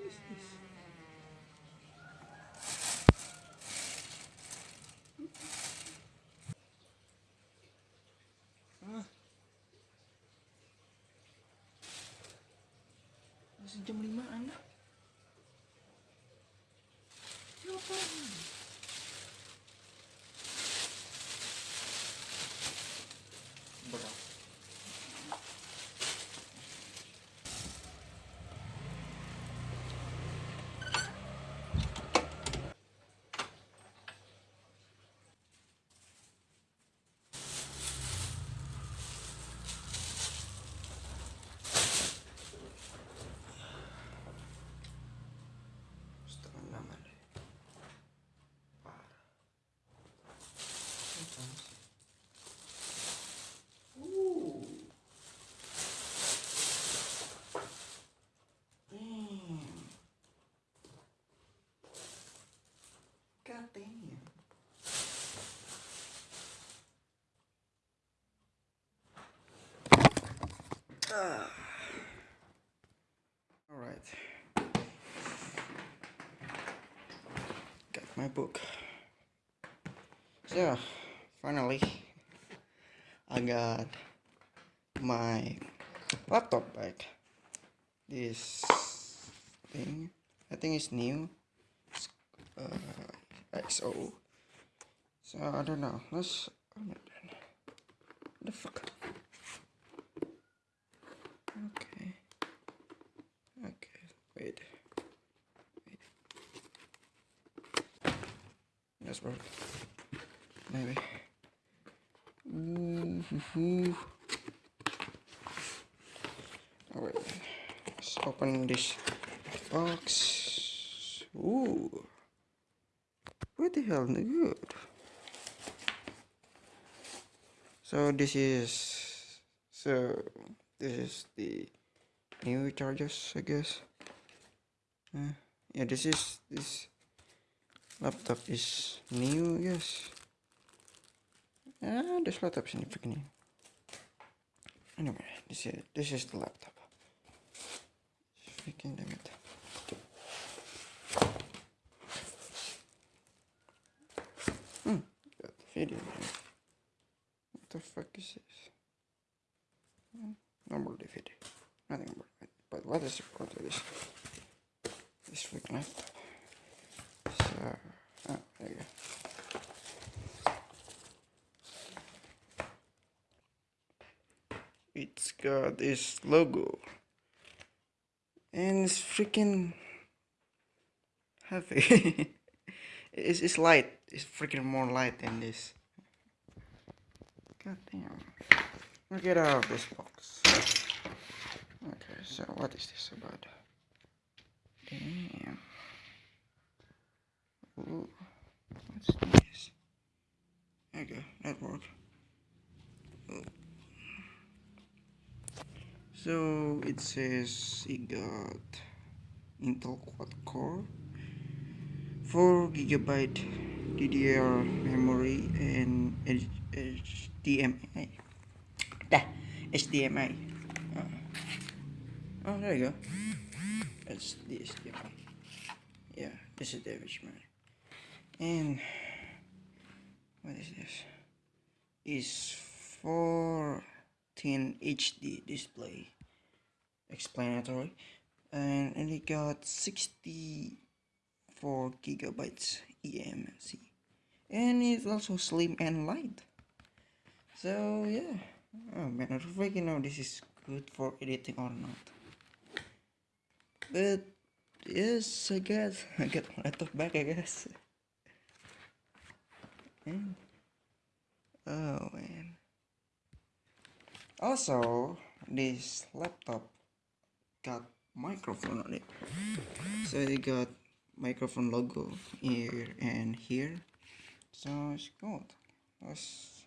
is this? All right. Got my book. So, finally, I got my laptop back. This thing, I think it's new. It's, uh, XO. So, I don't know. Let's. What the fuck? Okay. Okay, wait. Wait. Yes, work. Maybe. Alright. Let's open this box. Ooh. What the hell? Good. So this is so this is the new chargers, I guess. Uh, yeah, this is this laptop is new, yes. Ah, this laptop is new. Anyway, this is this is the laptop. Freaking damn it. Hmm, got the video here. What the fuck is this? Hmm, Normal DVD. Nothing about it. But what is the point of this? This freaking laptop. So, oh, there you go. It's got this logo. And it's freaking heavy. it's, it's light. It's freaking more light than this. God damn. Get out of this box. Okay, so what is this about? Damn. Ooh. What's this? There you go, network. Ooh. So it says it got Intel quad core, 4 gigabyte DDR memory, and HDMI. Dah, HDMI. Oh. Ah. oh, there you go. That's the HDMI. Yeah, this is the HDMI. And what is this? Is 14 HD display. Explanatory. And, and it got 64 gigabytes EMC And it's also slim and light. So yeah. Oh man, I don't freaking know this is good for editing or not. But yes, I guess I get my laptop back. I guess. And, oh man. Also, this laptop got microphone on it. So it got microphone logo here and here. So it's good. Let's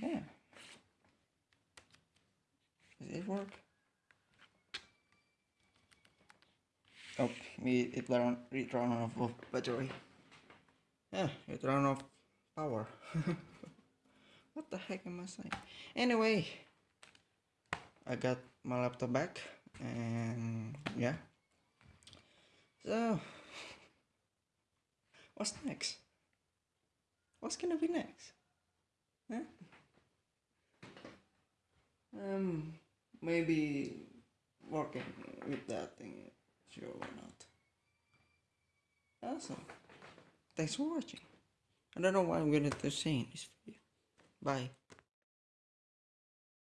yeah. Does it work? Oh, me it ran it ran off of battery. Yeah, it ran off power. what the heck am I saying? Anyway, I got my laptop back, and yeah, So, what's next? What's gonna be next? Huh? Um, maybe working with that thing. Sure, why not? Awesome. Thanks for watching. I don't know why I'm gonna in this video. Bye.